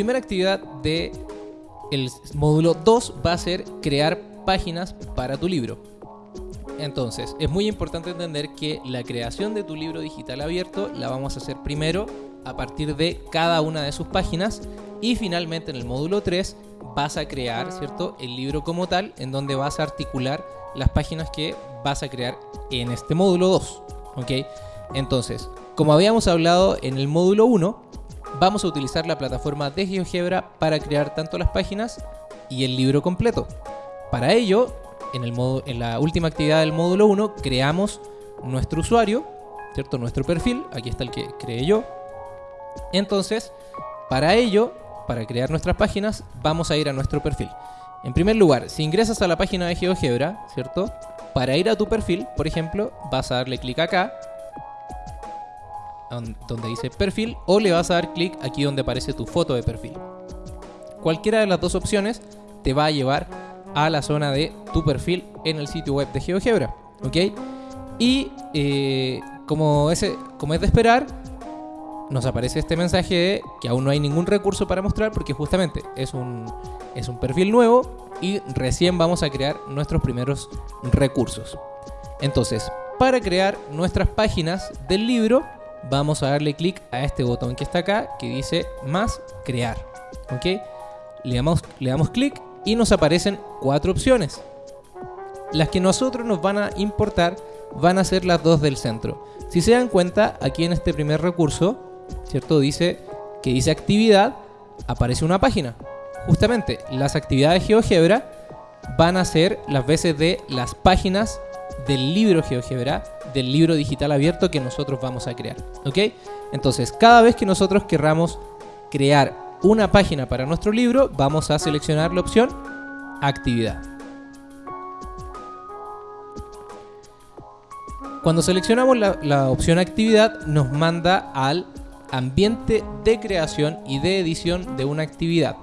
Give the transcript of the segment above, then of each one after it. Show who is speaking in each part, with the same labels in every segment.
Speaker 1: primera actividad de el módulo 2 va a ser crear páginas para tu libro. Entonces, es muy importante entender que la creación de tu libro digital abierto la vamos a hacer primero a partir de cada una de sus páginas y finalmente en el módulo 3 vas a crear, ¿cierto? El libro como tal en donde vas a articular las páginas que vas a crear en este módulo 2, ¿ok? Entonces, como habíamos hablado en el módulo 1, vamos a utilizar la plataforma de GeoGebra para crear tanto las páginas y el libro completo. Para ello, en, la última actividad del módulo 1, creamos nuestro usuario, ¿cierto? Nuestro perfil, aquí está el que creé yo. Entonces, para ello, para crear nuestras páginas, vamos a ir a nuestro perfil. En primer lugar, si ingresas a la página de GeoGebra, ¿cierto? Para ir a tu perfil, por ejemplo, vas a darle clic acá donde dice perfil o le vas a dar clic aquí donde aparece tu foto de perfil. Cualquiera de las dos opciones te va a llevar a la zona de tu perfil en el sitio web de GeoGebra. ¿Ok? Y eh, como, ese, como es de esperar, nos aparece este mensaje de que aún no hay ningún recurso para mostrar porque justamente es un, es un perfil nuevo y recién vamos a crear nuestros primeros recursos. Entonces, para crear nuestras páginas del libro, vamos a darle clic a este botón que está acá que dice más crear. ¿Ok? Le damos, le damos clic y nos aparecen cuatro opciones. Las que nosotros nos van a importar van a ser las dos del centro. Si se dan cuenta, aquí en este primer recurso, ¿cierto? Dice que dice actividad, aparece una página. Justamente, las actividades GeoGebra van a ser las veces de las páginas del libro GeoGebra, del libro digital abierto que nosotros vamos a crear. ¿Ok? Entonces, cada vez que nosotros querramos crear una página para nuestro libro, vamos a seleccionar la opción actividad. Cuando seleccionamos la, la, opción actividad, nos manda al ambiente de creación y de edición de una actividad.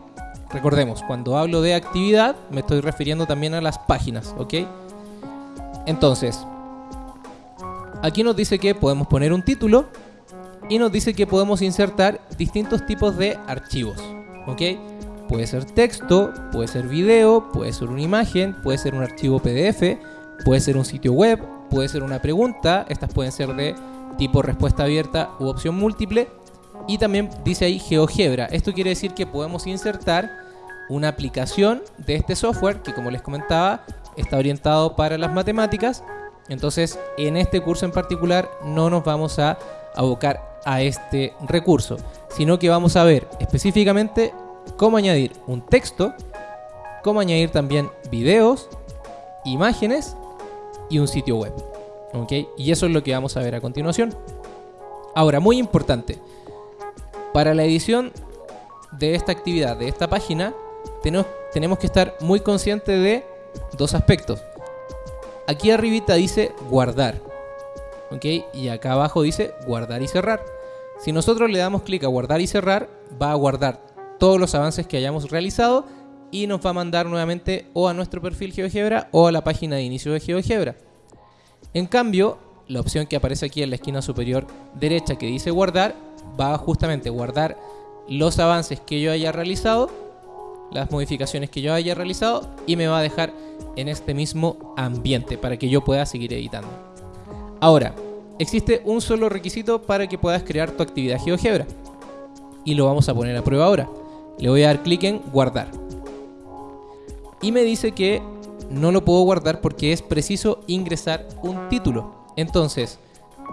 Speaker 1: Recordemos, cuando hablo de actividad, me estoy refiriendo también a las páginas, ¿ok? Entonces, aquí nos dice que podemos poner un título y nos dice que podemos insertar distintos tipos de archivos. ¿Ok? Puede ser texto, puede ser video, puede ser una imagen, puede ser un archivo PDF, puede ser un sitio web, puede ser una pregunta. Estas pueden ser de tipo respuesta abierta u opción múltiple. Y también dice ahí GeoGebra. Esto quiere decir que podemos insertar una aplicación de este software que como les comentaba está orientado para las matemáticas. Entonces, en este curso en particular no nos vamos a abocar a este recurso, sino que vamos a ver específicamente cómo añadir un texto, cómo añadir también videos, imágenes y un sitio web. ¿Ok? Y eso es lo que vamos a ver a continuación. Ahora, muy importante, para la edición de esta actividad, de esta página, tenemos, tenemos que estar muy conscientes de dos aspectos. Aquí arribita dice guardar. ¿Ok? Y acá abajo dice guardar y cerrar. Si nosotros le damos clic a guardar y cerrar, va a guardar todos los avances que hayamos realizado y nos va a mandar nuevamente o a nuestro perfil GeoGebra o a la página de inicio de GeoGebra. En cambio, la opción que aparece aquí en la esquina superior derecha que dice guardar, va a justamente guardar los avances que yo haya realizado las modificaciones que yo haya realizado y me va a dejar en este mismo ambiente para que yo pueda seguir editando. Ahora, existe un solo requisito para que puedas crear tu actividad GeoGebra y lo vamos a poner a prueba ahora. Le voy a dar clic en guardar y me dice que no lo puedo guardar porque es preciso ingresar un título. Entonces,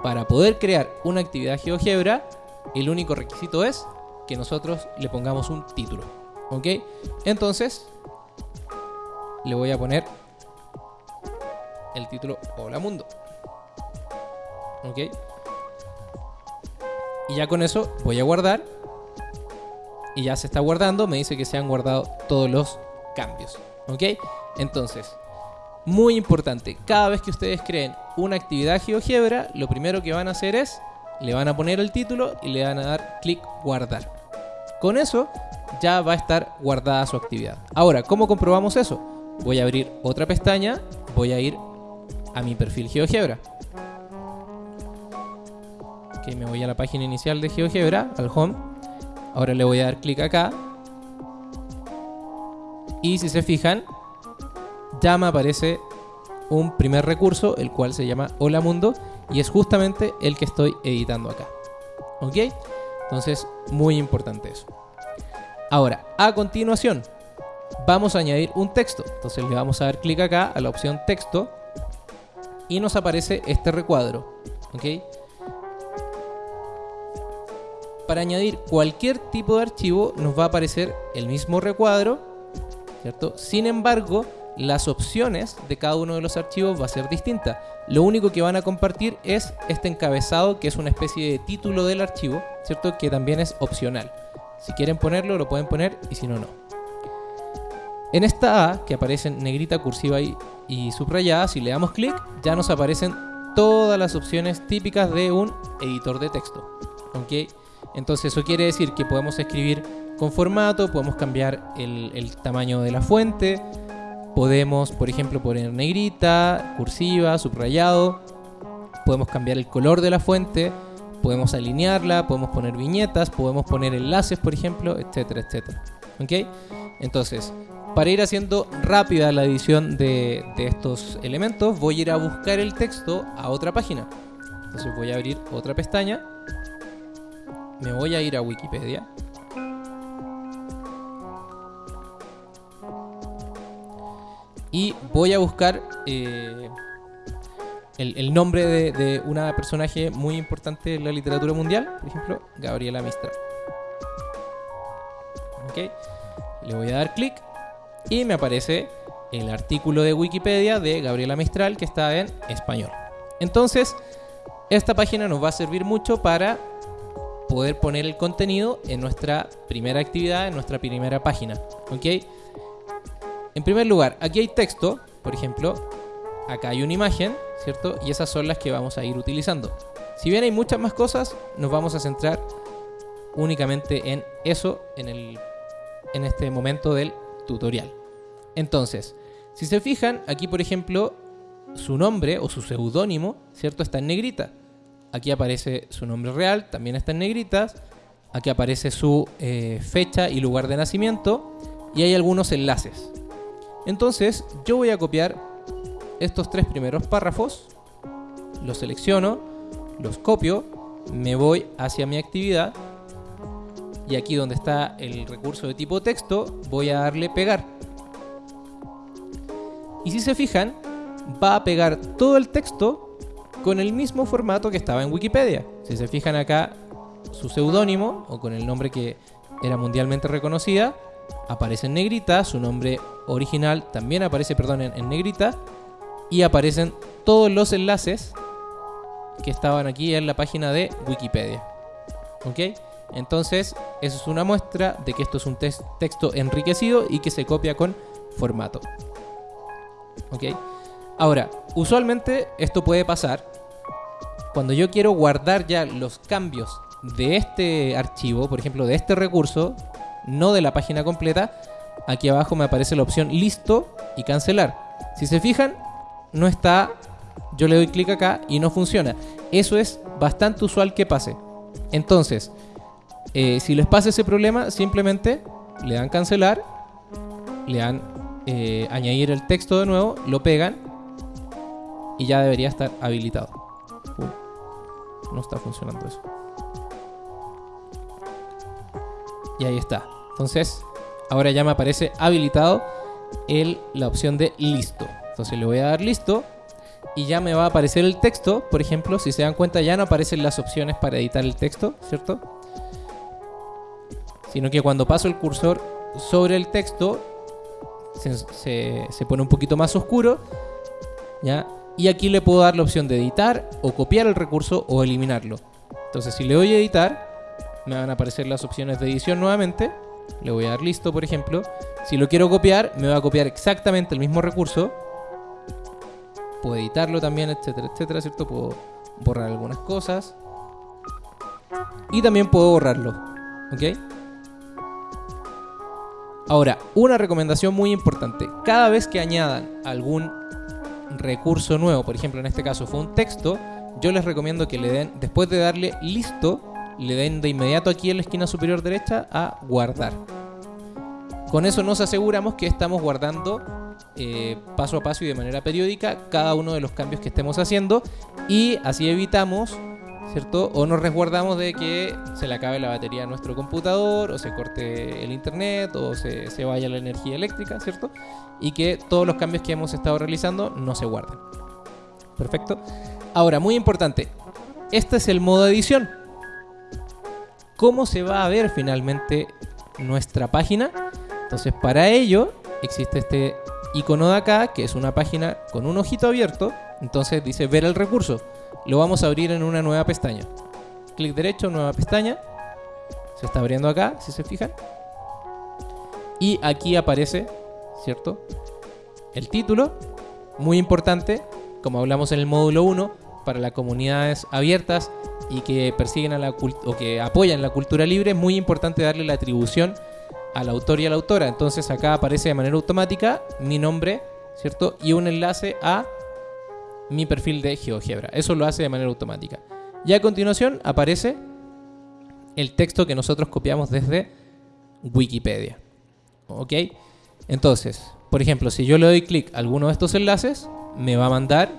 Speaker 1: para poder crear una actividad GeoGebra, el único requisito es que nosotros le pongamos un título. ¿Ok? Entonces, le voy a poner el título Hola Mundo. ¿Ok? Y ya con eso voy a guardar. Y ya se está guardando. Me dice que se han guardado todos los cambios. ¿Ok? Entonces, muy importante. Cada vez que ustedes creen una actividad GeoGebra, lo primero que van a hacer es, le van a poner el título y le van a dar clic guardar. Con eso ya va a estar guardada su actividad. Ahora, ¿cómo comprobamos eso? Voy a abrir otra pestaña, voy a ir a mi perfil GeoGebra. Ok, me voy a la página inicial de GeoGebra, al home. Ahora le voy a dar clic acá Y si se fijan, ya me aparece un primer recurso, el cual se llama Hola Mundo, y es justamente el que estoy editando acá. ¿Ok? Entonces, muy importante eso. Ahora, a continuación, vamos a añadir un texto. Entonces le vamos a dar clic acá a la opción texto y nos aparece este recuadro. ¿Ok? Para añadir cualquier tipo de archivo nos va a aparecer el mismo recuadro, ¿cierto? Sin embargo, las opciones de cada uno de los archivos va a ser distinta. Lo único que van a compartir es este encabezado que es una especie de título del archivo, ¿cierto? Que también es opcional. Si quieren ponerlo, lo pueden poner y si no, no. En esta A, que aparece en negrita, cursiva y, y subrayada, si le damos clic, ya nos aparecen todas las opciones típicas de un editor de texto. Entonces eso quiere decir que podemos escribir con formato, podemos cambiar el tamaño de la fuente, Podemos, por ejemplo, poner negrita, cursiva, subrayado. Podemos cambiar el color de la fuente. Podemos alinearla, podemos poner viñetas, podemos poner enlaces, por ejemplo, etcétera, etcétera. ¿Ok? Entonces, para ir haciendo rápida la edición de, de estos elementos, voy a ir a buscar el texto a otra página. Entonces voy a abrir otra pestaña. Me voy a ir a Wikipedia. Y voy a buscar eh, el, nombre de, una personaje muy importante en la literatura mundial, por ejemplo, Gabriela Mistral. Ok, le voy a dar clic y me aparece el artículo de Wikipedia de Gabriela Mistral que está en español. Entonces, esta página nos va a servir mucho para poder poner el contenido en nuestra primera actividad, en nuestra primera página. ¿Ok? En primer lugar, aquí hay texto, por ejemplo, acá hay una imagen, ¿cierto? Y esas son las que vamos a ir utilizando. Si bien hay muchas más cosas, nos vamos a centrar únicamente en eso en, el, en este momento del tutorial. Entonces, si se fijan, aquí por ejemplo, su nombre o su seudónimo, ¿cierto? Está en negrita. Aquí aparece su nombre real, también está en negritas. Aquí aparece su eh, fecha y lugar de nacimiento. Y hay algunos enlaces, entonces yo voy a copiar estos tres primeros párrafos, los selecciono, los copio, me voy hacia mi actividad y aquí donde está el recurso de tipo texto voy a darle pegar. Y si se fijan, va a pegar todo el texto con el mismo formato que estaba en Wikipedia. Si se fijan acá, su seudónimo o con el nombre que era mundialmente reconocida, aparece en negrita, su nombre original también aparece, perdón, en, negrita y aparecen todos los enlaces que estaban aquí en la página de Wikipedia. ¿Ok? Entonces, eso es una muestra de que esto es un texto enriquecido y que se copia con formato. ¿Ok? Ahora, usualmente esto puede pasar cuando yo quiero guardar ya los cambios de este archivo, por ejemplo, de este recurso, no de la página completa, aquí abajo me aparece la opción listo y cancelar. Si se fijan, no está, yo le doy clic acá y no funciona. Eso es bastante usual que pase. Entonces, eh, si les pasa ese problema, simplemente le dan cancelar, le dan eh, añadir el texto de nuevo, lo pegan y ya debería estar habilitado. no está funcionando eso. Y ahí está. Entonces, ahora ya me aparece habilitado el, la opción de listo. Entonces le voy a dar listo y ya me va a aparecer el texto. Por ejemplo, si se dan cuenta ya no aparecen las opciones para editar el texto, ¿cierto? Sino que cuando paso el cursor sobre el texto se, se, pone un poquito más oscuro. ¿ya? Y aquí le puedo dar la opción de editar o copiar el recurso o eliminarlo. Entonces si le doy a editar, me van a aparecer las opciones de edición nuevamente le voy a dar listo, por ejemplo. Si lo quiero copiar, me va a copiar exactamente el mismo recurso. Puedo editarlo también, etcétera, etcétera, ¿cierto? Puedo borrar algunas cosas. Y también puedo borrarlo, ¿ok? Ahora, una recomendación muy importante. Cada vez que añadan algún recurso nuevo, por ejemplo en este caso fue un texto, yo les recomiendo que le den, después de darle listo, le den de inmediato aquí en la esquina superior derecha a guardar. Con eso nos aseguramos que estamos guardando eh, paso a paso y de manera periódica cada uno de los cambios que estemos haciendo y así evitamos ¿cierto? O nos resguardamos de que se le acabe la batería a nuestro computador, o se corte el internet, o se, se, vaya la energía eléctrica, ¿cierto? Y que todos los cambios que hemos estado realizando no se guarden. Perfecto. Ahora, muy importante, este es el modo edición. ¿Cómo se va a ver finalmente nuestra página? Entonces, para ello existe este icono de acá, que es una página con un ojito abierto. Entonces dice ver el recurso lo vamos a abrir en una nueva pestaña. Clic derecho, nueva pestaña. Se está abriendo acá, si se fijan. Y aquí aparece, ¿cierto? El título, muy importante, como hablamos en el módulo 1, para las comunidades abiertas y que persiguen a la o que apoyan la cultura libre, es muy importante darle la atribución al autor y a la autora. Entonces acá aparece de manera automática mi nombre, ¿cierto? Y un enlace a mi perfil de GeoGebra. Eso lo hace de manera automática. Y a continuación aparece el texto que nosotros copiamos desde Wikipedia. ¿Ok? Entonces, por ejemplo, si yo le doy clic a alguno de estos enlaces, me va a mandar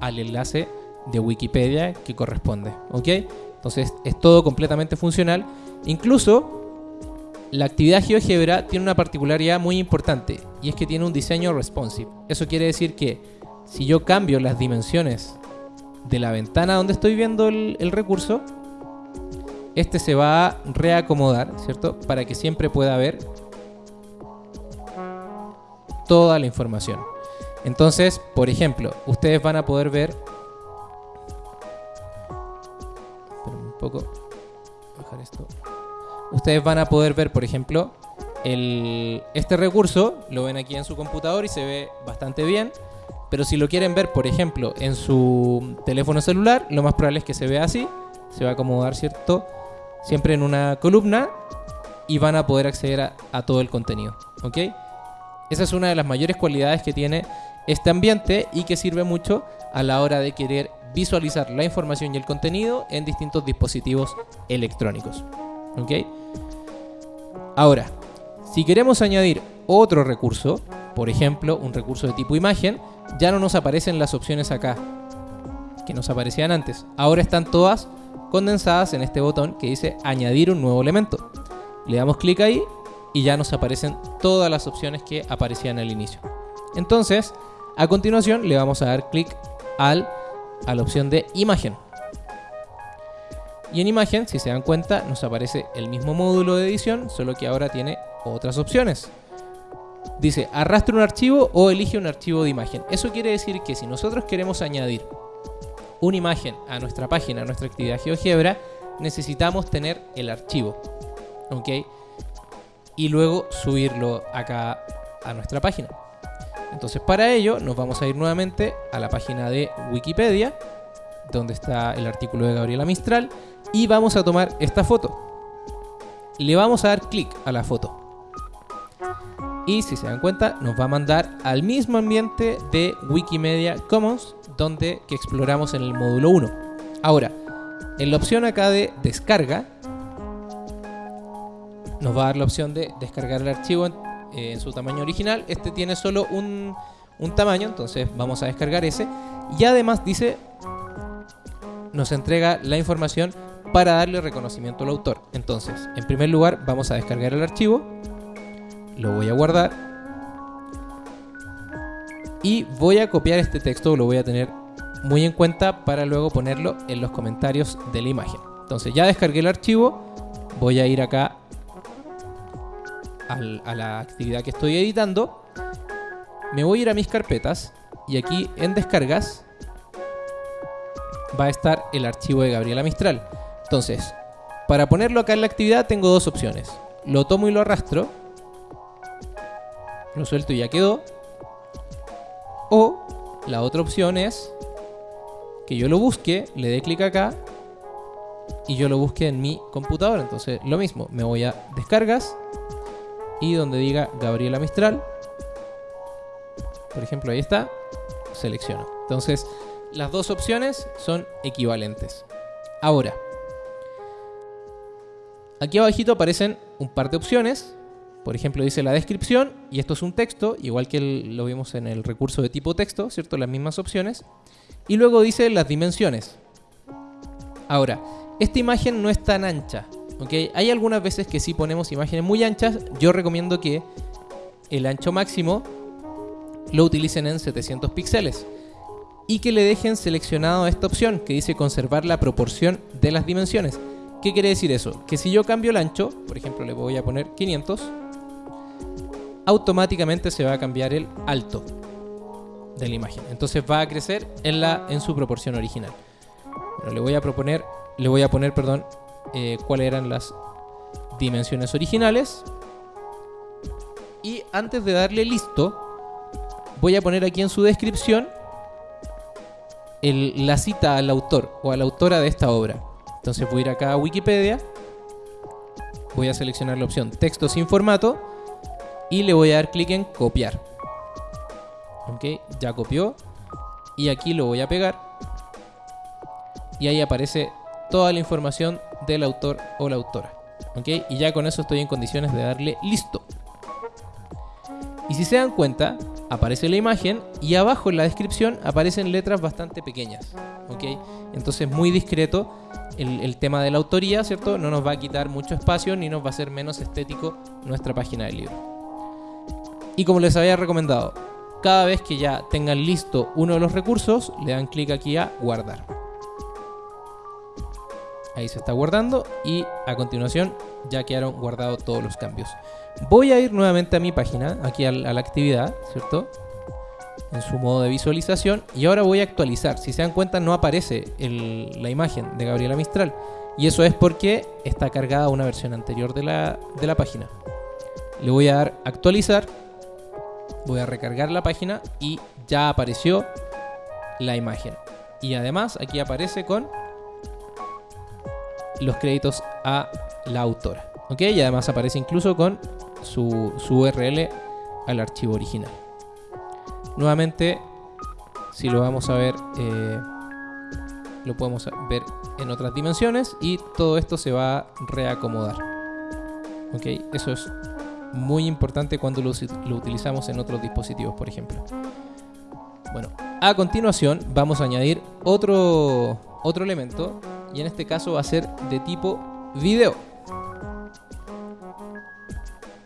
Speaker 1: al enlace de Wikipedia que corresponde. ¿Ok? Entonces es todo completamente funcional. Incluso la actividad GeoGebra tiene una particularidad muy importante y es que tiene un diseño responsive. Eso quiere decir que si yo cambio las dimensiones de la ventana donde estoy viendo el, recurso, este se va a reacomodar, ¿cierto? Para que siempre pueda ver toda la información. Entonces, por ejemplo, ustedes van a poder ver... poco. Bajar esto. Ustedes van a poder ver, por ejemplo, el, este recurso. Lo ven aquí en su computador y se ve bastante bien. Pero si lo quieren ver, por ejemplo, en su teléfono celular, lo más probable es que se vea así. Se va a acomodar, ¿cierto? Siempre en una columna y van a poder acceder a, todo el contenido. ¿Ok? Esa es una de las mayores cualidades que tiene este ambiente y que sirve mucho a la hora de querer visualizar la información y el contenido en distintos dispositivos electrónicos. ¿Ok? Ahora, si queremos añadir otro recurso, por ejemplo, un recurso de tipo imagen, ya no nos aparecen las opciones acá que nos aparecían antes. Ahora están todas condensadas en este botón que dice añadir un nuevo elemento. Le damos clic ahí y ya nos aparecen todas las opciones que aparecían al inicio. Entonces, a continuación le vamos a dar clic al, a la opción de imagen. Y en imagen, si se dan cuenta, nos aparece el mismo módulo de edición, solo que ahora tiene otras opciones dice arrastre un archivo o elige un archivo de imagen. Eso quiere decir que si nosotros queremos añadir una imagen a nuestra página, a nuestra actividad GeoGebra, necesitamos tener el archivo. ¿Ok? Y luego subirlo acá a nuestra página. Entonces para ello nos vamos a ir nuevamente a la página de Wikipedia, donde está el artículo de Gabriela Mistral, y vamos a tomar esta foto. Le vamos a dar clic a la foto y si se dan cuenta nos va a mandar al mismo ambiente de Wikimedia Commons donde que exploramos en el módulo 1. Ahora, en la opción acá de descarga nos va a dar la opción de descargar el archivo en, eh, su tamaño original. Este tiene solo un, un tamaño, entonces vamos a descargar ese. Y además dice, nos entrega la información para darle reconocimiento al autor. Entonces, en primer lugar, vamos a descargar el archivo lo voy a guardar y voy a copiar este texto, lo voy a tener muy en cuenta para luego ponerlo en los comentarios de la imagen. Entonces ya descargué el archivo, voy a ir acá a la actividad que estoy editando, me voy a ir a mis carpetas y aquí en descargas va a estar el archivo de Gabriela Mistral. Entonces, para ponerlo acá en la actividad tengo dos opciones. Lo tomo y lo arrastro lo suelto y ya quedó. O la otra opción es que yo lo busque, le dé clic acá y yo lo busque en mi computadora. Entonces lo mismo, me voy a descargas y donde diga Gabriela Mistral, por ejemplo ahí está, selecciono. Entonces las dos opciones son equivalentes. Ahora, aquí abajito aparecen un par de opciones por ejemplo, dice la descripción, y esto es un texto, igual que lo vimos en el recurso de tipo texto, ¿cierto? Las mismas opciones. Y luego dice las dimensiones. Ahora, esta imagen no es tan ancha, ¿ok? Hay algunas veces que si ponemos imágenes muy anchas, yo recomiendo que el ancho máximo lo utilicen en 700 píxeles y que le dejen seleccionado esta opción que dice conservar la proporción de las dimensiones. ¿Qué quiere decir eso? Que si yo cambio el ancho, por ejemplo le voy a poner 500, automáticamente se va a cambiar el alto de la imagen. Entonces va a crecer en, la, en su proporción original. Bueno, le voy a proponer, le voy a poner, perdón, eh, cuáles eran las dimensiones originales. Y antes de darle listo, voy a poner aquí en su descripción la cita al autor o a la autora de esta obra. Entonces voy a ir acá a Wikipedia, voy a seleccionar la opción texto sin formato y le voy a dar clic en copiar. Ok, ya copió y aquí lo voy a pegar y ahí aparece toda la información del autor o la autora. Ok, y ya con eso estoy en condiciones de darle listo. Y si se dan cuenta, aparece la imagen y abajo en la descripción aparecen letras bastante pequeñas. ¿ok? Entonces muy discreto el, tema de la autoría, ¿cierto? No nos va a quitar mucho espacio ni nos va a hacer menos estético nuestra página del libro. Y como les había recomendado, cada vez que ya tengan listo uno de los recursos, le dan clic aquí a guardar. Ahí se está guardando y a continuación ya quedaron guardados todos los cambios. Voy a ir nuevamente a mi página, aquí a la actividad, ¿cierto? En su modo de visualización. Y ahora voy a actualizar. Si se dan cuenta, no aparece la imagen de Gabriela Mistral. Y eso es porque está cargada una versión anterior de la, de la página. Le voy a dar actualizar. Voy a recargar la página y ya apareció la imagen. Y además aquí aparece con los créditos a la autora. ¿Ok? Y además aparece incluso con su, URL al archivo original. Nuevamente, si lo vamos a ver, eh, lo podemos ver en otras dimensiones y todo esto se va a reacomodar. ¿Ok? Eso es muy importante cuando lo, lo utilizamos en otros dispositivos, por ejemplo. Bueno, a continuación vamos a añadir otro, otro elemento y en este caso va a ser de tipo video.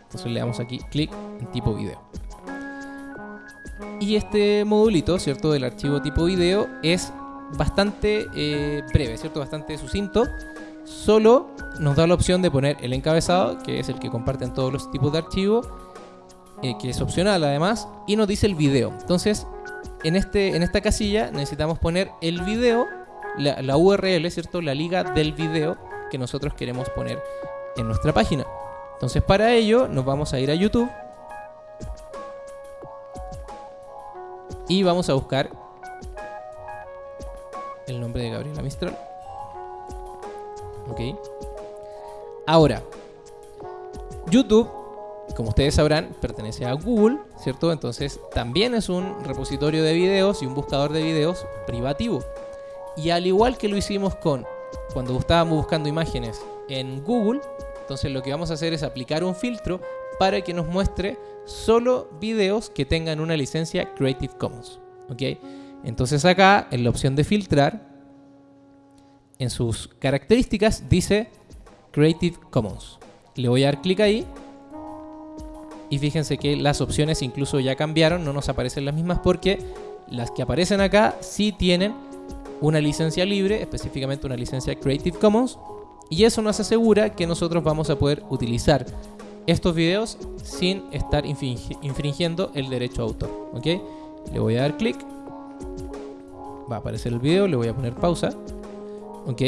Speaker 1: Entonces le damos aquí clic en tipo video. Y este modulito, ¿cierto? Del archivo tipo video es bastante eh, breve, ¿cierto? Bastante sucinto. Solo nos da la opción de poner el encabezado, que es el que comparten todos los tipos de archivo, eh, que es opcional además, y nos dice el video. Entonces, en, este, en esta casilla necesitamos poner el video, la, la URL, ¿cierto? La liga del video que nosotros queremos poner en nuestra página. Entonces para ello nos vamos a ir a YouTube y vamos a buscar el nombre de Gabriela Mistral. Ok. Ahora, YouTube, como ustedes sabrán, pertenece a Google, ¿cierto? Entonces también es un repositorio de videos y un buscador de videos privativo. Y al igual que lo hicimos con cuando estábamos buscando imágenes en Google, entonces lo que vamos a hacer es aplicar un filtro para que nos muestre solo videos que tengan una licencia Creative Commons. ¿ok? Entonces acá en la opción de filtrar, en sus características dice Creative Commons. Le voy a dar clic ahí y fíjense que las opciones incluso ya cambiaron, no nos aparecen las mismas porque las que aparecen acá sí tienen una licencia libre, específicamente una licencia Creative Commons, y eso nos asegura que nosotros vamos a poder utilizar estos videos sin estar infringiendo el derecho a autor. ¿ok? Le voy a dar clic. Va a aparecer el video, le voy a poner pausa. ¿ok?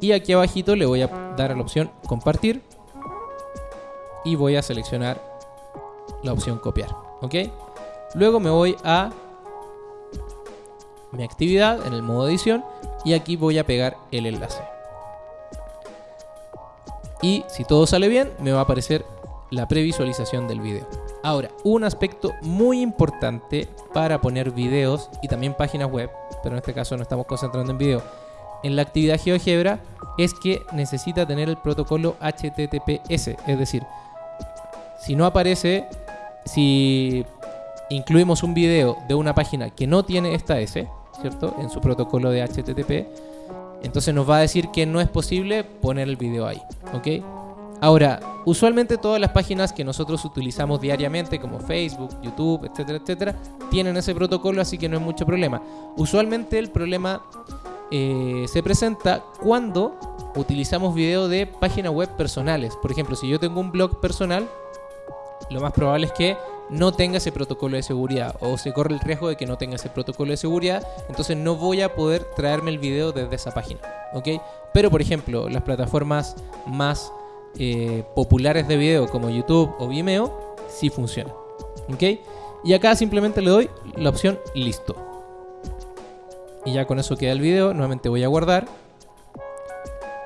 Speaker 1: Y aquí abajito le voy a dar a la opción compartir. Y voy a seleccionar la opción copiar. ¿ok? Luego me voy a mi actividad en el modo edición y aquí voy a pegar el enlace y si todo sale bien me va a aparecer la previsualización del video. Ahora, un aspecto muy importante para poner videos y también páginas web, pero en este caso no estamos concentrando en video, en la actividad GeoGebra es que necesita tener el protocolo HTTPS, es decir, Si no aparece, si incluimos un video de una página que no tiene esta S, ¿cierto? En su protocolo de HTTP, entonces nos va a decir que no es posible poner el video ahí, ¿ok? Ahora, usualmente todas las páginas que nosotros utilizamos diariamente, como Facebook, YouTube, etcétera, etcétera, tienen ese protocolo, así que no es mucho problema. Usualmente el problema eh, se presenta cuando utilizamos video de páginas web personales. Por ejemplo, si yo tengo un blog personal, lo más probable es que no tenga ese protocolo de seguridad o se corre el riesgo de que no tenga ese protocolo de seguridad, entonces no voy a poder traerme el video desde esa página, ¿ok? Pero por ejemplo, las plataformas más eh, populares de video como YouTube o Vimeo sí funcionan, ¿ok? Y acá simplemente le doy la opción listo. Y ya con eso queda el video, nuevamente voy a guardar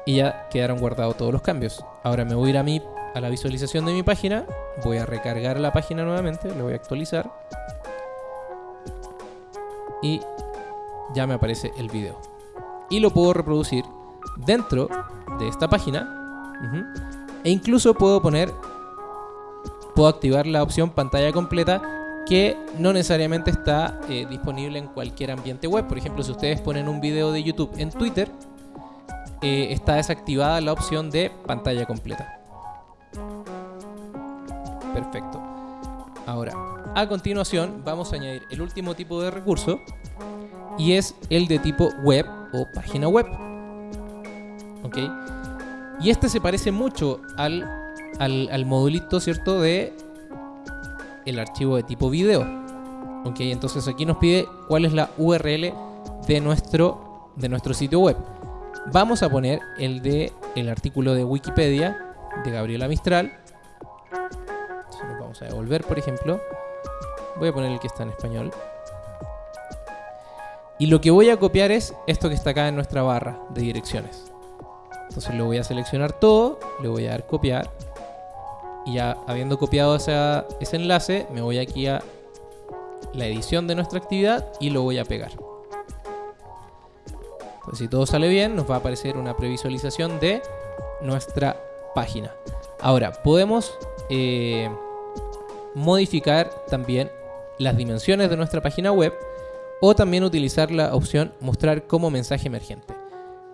Speaker 1: y ya quedaron guardados todos los cambios. Ahora me voy a ir a mi a la visualización de mi página, voy a recargar la página nuevamente, le voy a actualizar y ya me aparece el video. Y lo puedo reproducir dentro de esta página e incluso puedo poner, puedo activar la opción pantalla completa que no necesariamente está eh, disponible en cualquier ambiente web. Por ejemplo, si ustedes ponen un video de YouTube en Twitter, eh, está desactivada la opción de pantalla completa. Perfecto. Ahora, a continuación vamos a añadir el último tipo de recurso y es el de tipo web o página web. ¿Ok? Y este se parece mucho al, al, modulito, ¿cierto? De el archivo de tipo video. ¿Ok? Entonces aquí nos pide cuál es la URL de nuestro, de nuestro sitio web. Vamos a poner el de el artículo de Wikipedia de Gabriela Mistral a devolver, por ejemplo. Voy a poner el que está en español. Y lo que voy a copiar es esto que está acá en nuestra barra de direcciones. Entonces lo voy a seleccionar todo, le voy a dar copiar. Y ya habiendo copiado ese enlace, me voy aquí a la edición de nuestra actividad y lo voy a pegar. Entonces si todo sale bien, nos va a aparecer una previsualización de nuestra página. Ahora, podemos eh, modificar también las dimensiones de nuestra página web o también utilizar la opción mostrar como mensaje emergente.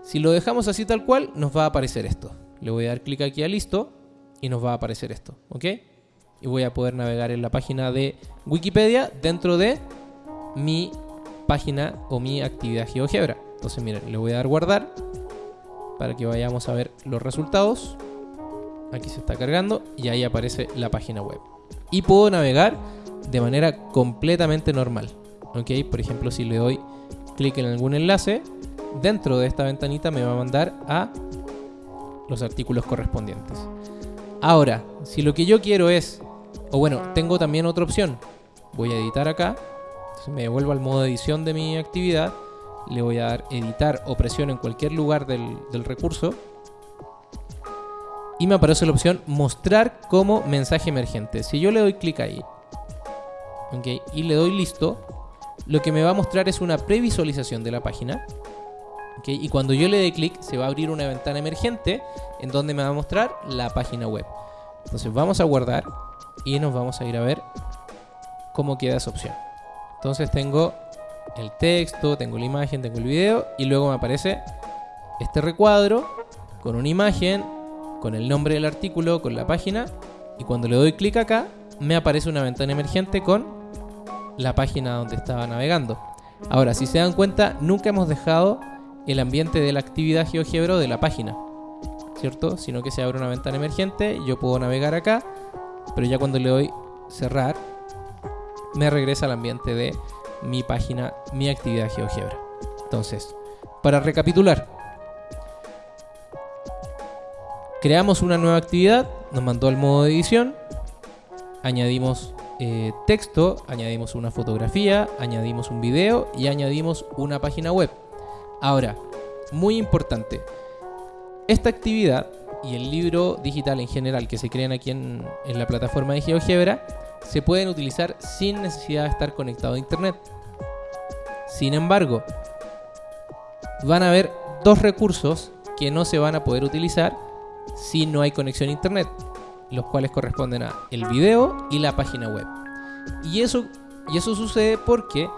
Speaker 1: Si lo dejamos así tal cual, nos va a aparecer esto. Le voy a dar clic aquí a listo y nos va a aparecer esto, ¿ok? Y voy a poder navegar en la página de Wikipedia dentro de mi página o mi actividad GeoGebra. Entonces, miren, le voy a dar guardar para que vayamos a ver los resultados. Aquí se está cargando y ahí aparece la página web y puedo navegar de manera completamente normal. ¿ok? Por ejemplo, si le doy clic en algún enlace, dentro de esta ventanita me va a mandar a los artículos correspondientes. Ahora, si lo que yo quiero es, o bueno, tengo también otra opción, voy a editar acá, me devuelvo al modo de edición de mi actividad, le voy a dar editar o presión en cualquier lugar del, del recurso y me aparece la opción mostrar como mensaje emergente. Si yo le doy clic ahí y le doy listo, lo que me va a mostrar es una previsualización de la página. y cuando yo le dé clic se va a abrir una ventana emergente en donde me va a mostrar la página web. Entonces vamos a guardar y nos vamos a ir a ver cómo queda esa opción. Entonces tengo el texto, tengo la imagen, tengo el video y luego me aparece este recuadro con una imagen, con el nombre del artículo, con la página, y cuando le doy clic acá, me aparece una ventana emergente con la página donde estaba navegando. Ahora, si se dan cuenta, nunca hemos dejado el ambiente de la actividad GeoGebra de la página, ¿cierto? Sino que se abre una ventana emergente, yo puedo navegar acá, pero ya cuando le doy cerrar, me regresa al ambiente de mi página, mi actividad GeoGebra. Entonces, para recapitular, Creamos una nueva actividad, nos mandó al modo de edición, añadimos eh, texto, añadimos una fotografía, añadimos un video y añadimos una página web. Ahora, muy importante, esta actividad y el libro digital en general que se crean aquí en, en la plataforma de GeoGebra se pueden utilizar sin necesidad de estar conectado a internet. Sin embargo, van a haber dos recursos que no se van a poder utilizar si no hay conexión a internet. los cuales corresponden a el video y la página web. Y eso, y eso sucede porque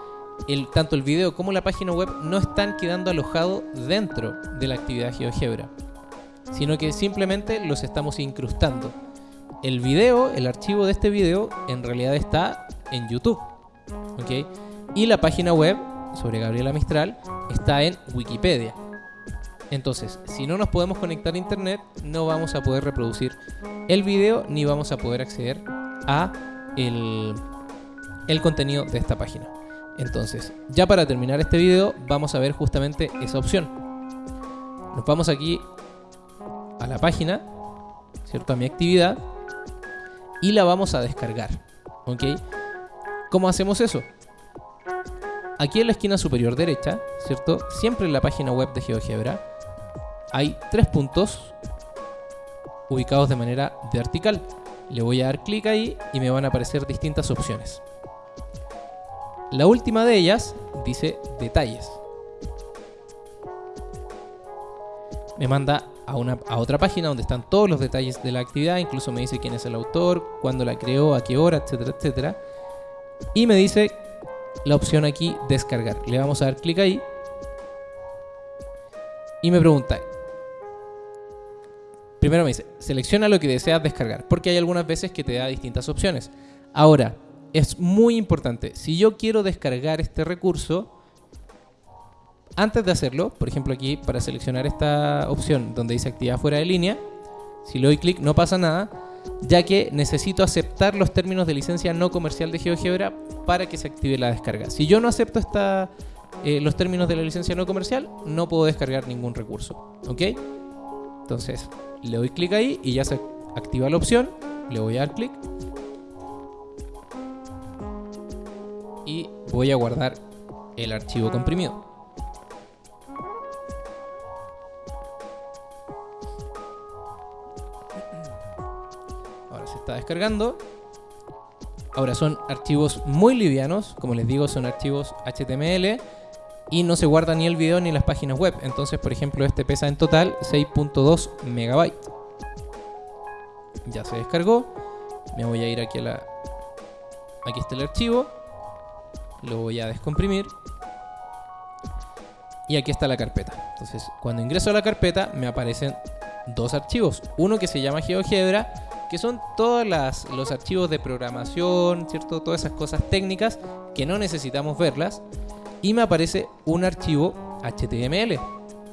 Speaker 1: el, tanto el video como la página web no están quedando alojados dentro de la actividad GeoGebra, sino que simplemente los estamos incrustando. El video, el archivo de este video, en realidad está en YouTube. ¿ok? Y la página web sobre Gabriela Mistral está en Wikipedia. Entonces, si no nos podemos conectar a internet, no vamos a poder reproducir el video ni vamos a poder acceder a el, el contenido de esta página. Entonces, ya para terminar este video, vamos a ver justamente esa opción. Nos vamos aquí a la página, ¿cierto? A mi actividad y la vamos a descargar. ¿Ok? ¿Cómo hacemos eso? Aquí en la esquina superior derecha, ¿cierto? Siempre en la página web de GeoGebra hay tres puntos ubicados de manera vertical. Le voy a dar clic ahí y me van a aparecer distintas opciones. La última de ellas dice detalles. Me manda a, una, a otra página donde están todos los detalles de la actividad, incluso me dice quién es el autor, cuándo la creó, a qué hora, etcétera, etcétera. Y me dice la opción aquí descargar. Le vamos a dar clic ahí. Y me pregunta, Primero me dice, selecciona lo que deseas descargar, porque hay algunas veces que te da distintas opciones. Ahora, es muy importante, si yo quiero descargar este recurso, antes de hacerlo, por ejemplo aquí para seleccionar esta opción donde dice actividad fuera de línea, si le doy clic no pasa nada, ya que necesito aceptar los términos de licencia no comercial de GeoGebra para que se active la descarga. Si yo no acepto esta, eh, los términos de la licencia no comercial, no puedo descargar ningún recurso. ¿Ok? Entonces, le doy clic ahí y ya se activa la opción. Le voy a dar clic. Y voy a guardar el archivo comprimido. Ahora se está descargando. Ahora son archivos muy livianos, como les digo, son archivos HTML y no se guarda ni el video ni las páginas web. Entonces, por ejemplo, este pesa en total 6.2 megabytes. Ya se descargó. Me voy a ir aquí a la... Aquí está el archivo. Lo voy a descomprimir. Y aquí está la carpeta. Entonces, cuando ingreso a la carpeta, me aparecen dos archivos. Uno que se llama GeoGebra, que son todos los archivos de programación, ¿cierto? Todas esas cosas técnicas que no necesitamos verlas y me aparece un archivo HTML.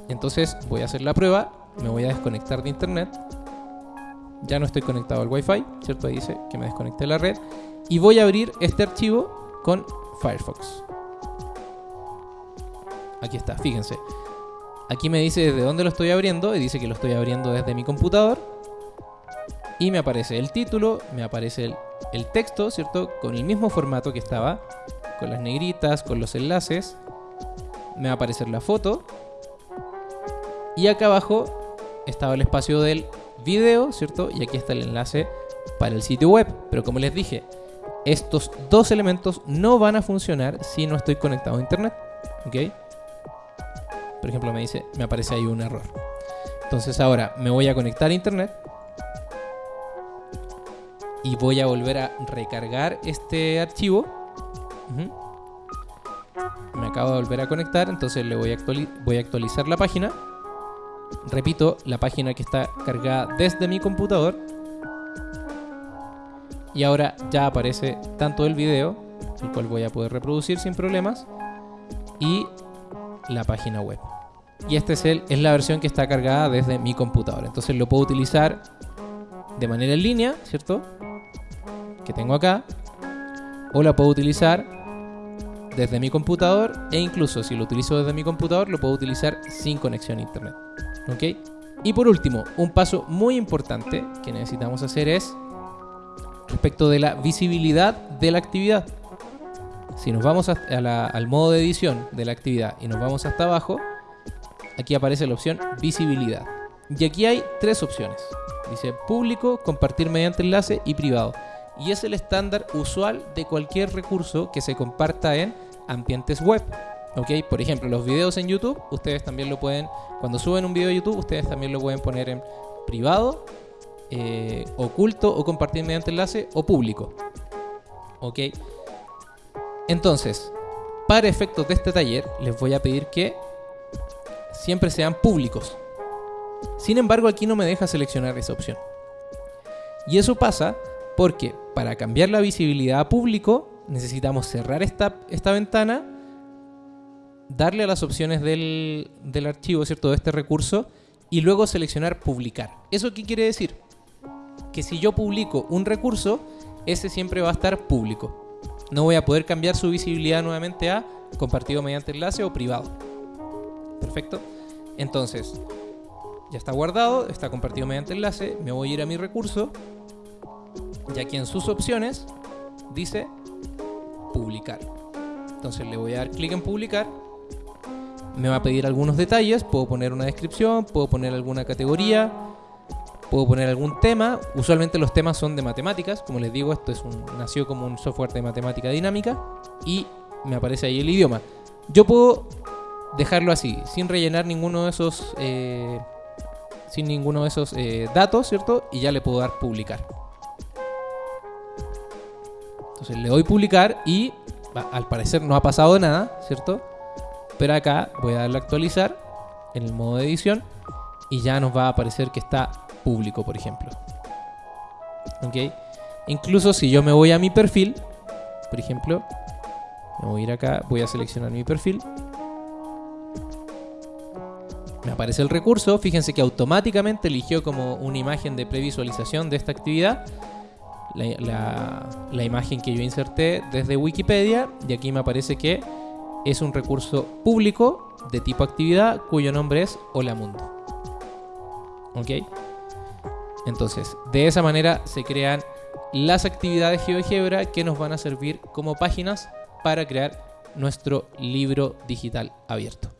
Speaker 1: Entonces voy a hacer la prueba, me voy a desconectar de internet. Ya no estoy conectado al Wi-Fi, ¿cierto? Ahí dice que me desconecté de la red. Y voy a abrir este archivo con Firefox. Aquí está, fíjense. Aquí me dice desde dónde lo estoy abriendo y dice que lo estoy abriendo desde mi computador. Y me aparece el título, me aparece el, el texto, ¿cierto? Con el mismo formato que estaba con las negritas, con los enlaces. Me va a aparecer la foto. Y acá abajo estaba el espacio del video, ¿cierto? Y aquí está el enlace para el sitio web. Pero como les dije, estos dos elementos no van a funcionar si no estoy conectado a internet. ¿Ok? Por ejemplo, me dice, me aparece ahí un error. Entonces ahora me voy a conectar a internet. Y voy a volver a recargar este archivo me acabo de volver a conectar, entonces le voy a, voy a actualizar la página. Repito, la página que está cargada desde mi computador. Y ahora ya aparece tanto el video, el cual voy a poder reproducir sin problemas, y la página web. Y esta es, es la versión que está cargada desde mi computador. Entonces lo puedo utilizar de manera en línea, ¿cierto? Que tengo acá. O la puedo utilizar desde mi computador e incluso si lo utilizo desde mi computador lo puedo utilizar sin conexión a internet. ¿Ok? Y por último, un paso muy importante que necesitamos hacer es respecto de la visibilidad de la actividad. Si nos vamos al modo de edición de la actividad y nos vamos hasta abajo, aquí aparece la opción visibilidad. Y aquí hay tres opciones. Dice público, compartir mediante enlace y privado y es el estándar usual de cualquier recurso que se comparta en ambientes web. ¿Ok? Por ejemplo, los videos en YouTube, ustedes también lo pueden, cuando suben un video a YouTube, ustedes también lo pueden poner en privado, eh, oculto o compartir mediante enlace o público. ¿Ok? Entonces, para efectos de este taller, les voy a pedir que siempre sean públicos. Sin embargo, aquí no me deja seleccionar esa opción. Y eso pasa porque para cambiar la visibilidad a público necesitamos cerrar esta, esta ventana, darle a las opciones del, del archivo, ¿cierto? De este recurso y luego seleccionar publicar. ¿Eso qué quiere decir? Que si yo publico un recurso, ese siempre va a estar público. No voy a poder cambiar su visibilidad nuevamente a compartido mediante enlace o privado. Perfecto. Entonces, ya está guardado, está compartido mediante enlace, me voy a ir a mi recurso y aquí en sus opciones dice publicar. Entonces le voy a dar clic en publicar. Me va a pedir algunos detalles, puedo poner una descripción, puedo poner alguna categoría, puedo poner algún tema. Usualmente los temas son de matemáticas, como les digo, esto es un, nació como un software de matemática dinámica y me aparece ahí el idioma. Yo puedo dejarlo así, sin rellenar ninguno de esos, eh, sin ninguno de esos eh, datos, ¿cierto? Y ya le puedo dar publicar. Entonces le doy publicar y al parecer no ha pasado nada, ¿cierto? Pero acá voy a darle actualizar en el modo de edición y ya nos va a aparecer que está público, por ejemplo. ¿Ok? Incluso si yo me voy a mi perfil, por ejemplo, me voy a ir acá, voy a seleccionar mi perfil. Me aparece el recurso, fíjense que automáticamente eligió como una imagen de previsualización de esta actividad la, imagen que yo inserté desde Wikipedia y aquí me aparece que es un recurso público de tipo actividad cuyo nombre es Hola Mundo. ¿Ok? Entonces, de esa manera se crean las actividades GeoGebra que nos van a servir como páginas para crear nuestro libro digital abierto.